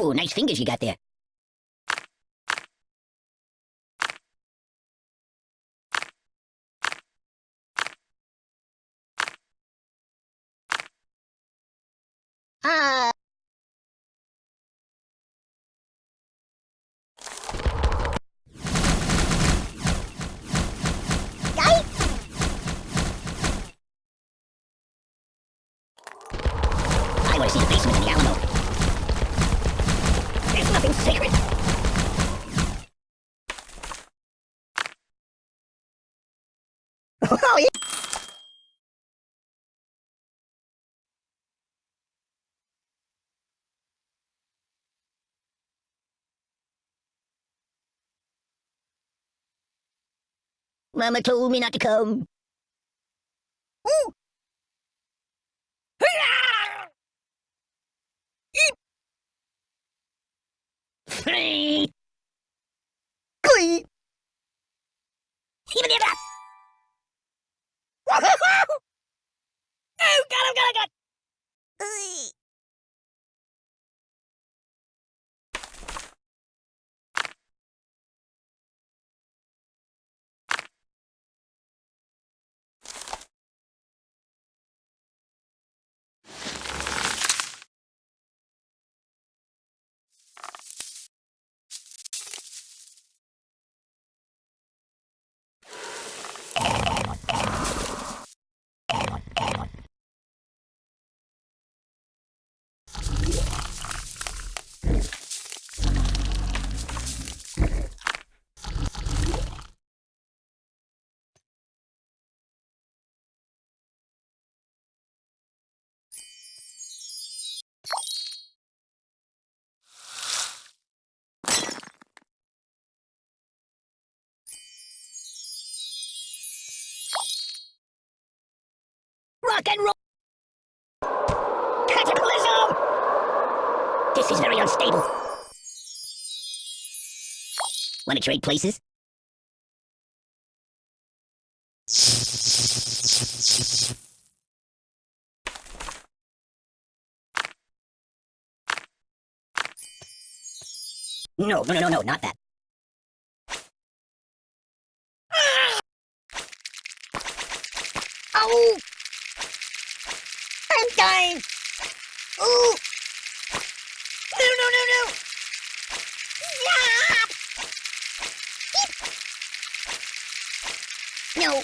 Ooh, nice fingers you got there. Ah. Mama told me not to come. Ooh. Want to trade places? No, no, no, no, no, not that. Oh! I'm dying! Ooh! No, no, no, no! Yeah! No!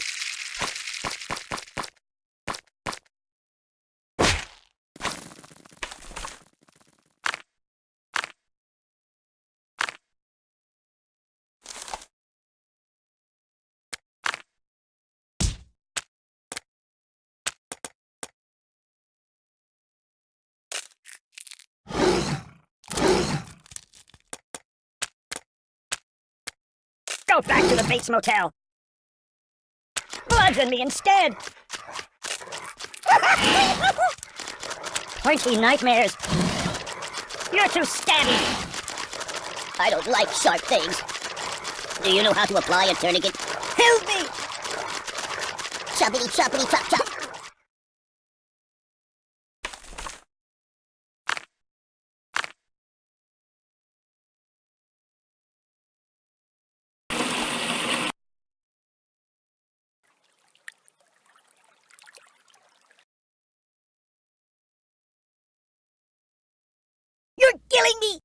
Go back to the Bates Motel! Bludgeon me instead! Pointy nightmares! You're too stabby! I don't like sharp things. Do you know how to apply a tourniquet? Help me! Choppity choppity chop chop! You're killing me!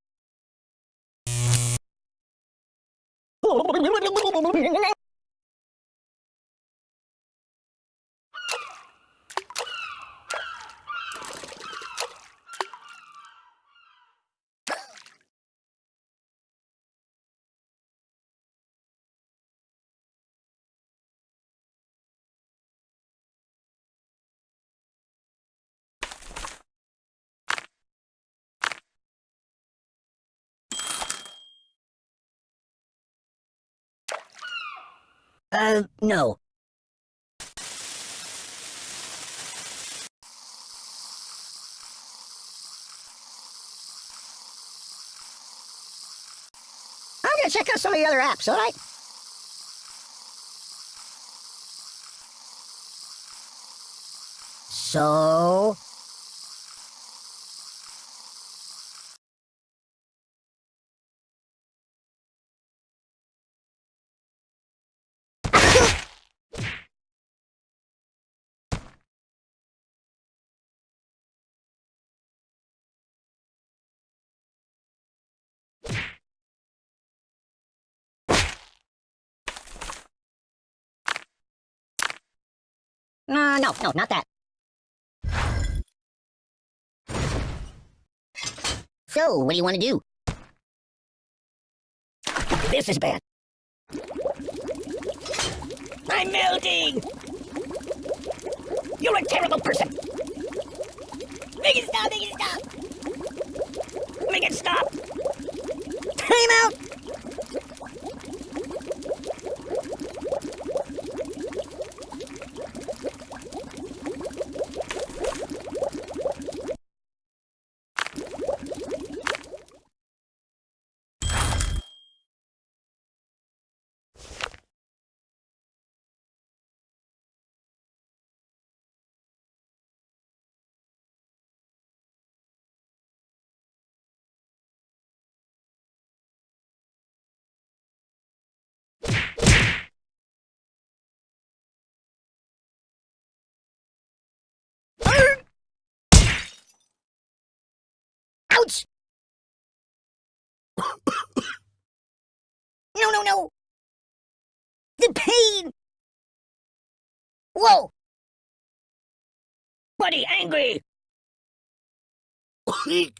Uh, no. I'm gonna check out some of the other apps, alright? So... Uh, no, no, not that. So, what do you want to do? This is bad. I'm melting! You're a terrible person! Make it stop! Make it stop! Make it stop! Time out! Ouch! no, no, no! The pain! Whoa! Buddy, angry! Aye!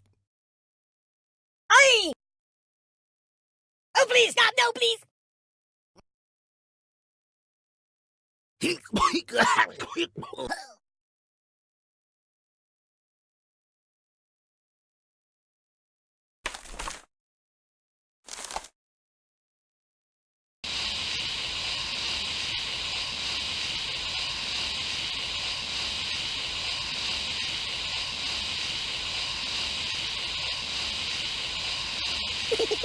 Oh, please stop! No, please! Hey,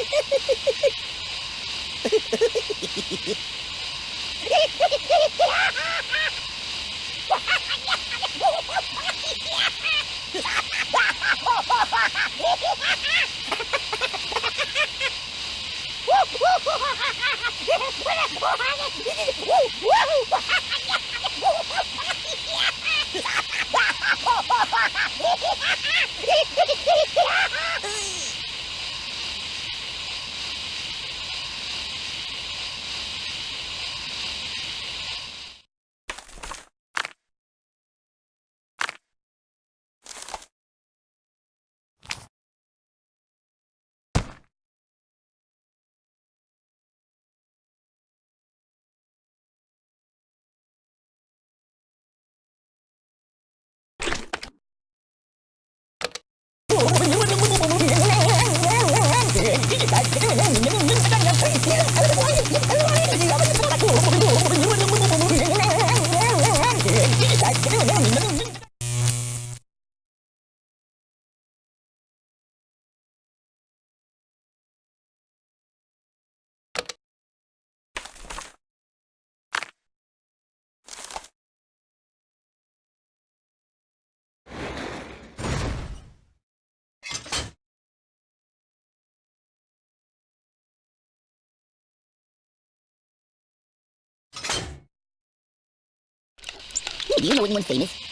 do you know anyone famous?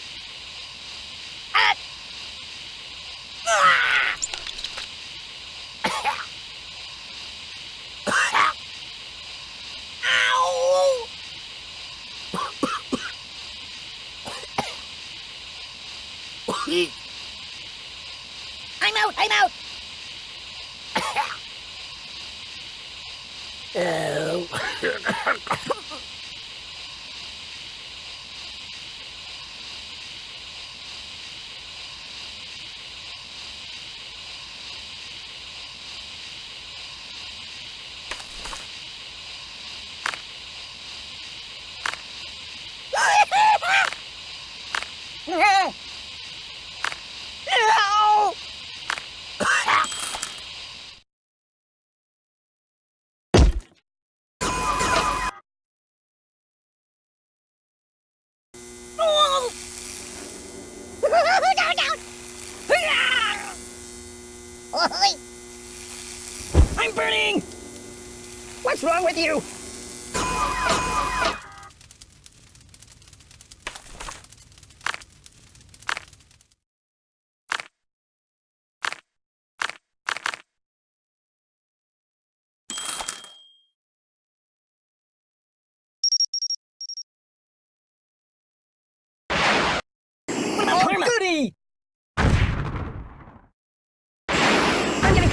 I'm out! I'm out! Ow! I'm burning! What's wrong with you?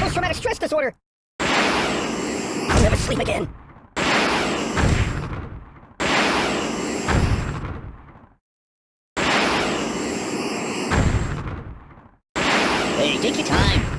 Post-traumatic stress disorder. I'll never sleep again. Hey, take your time.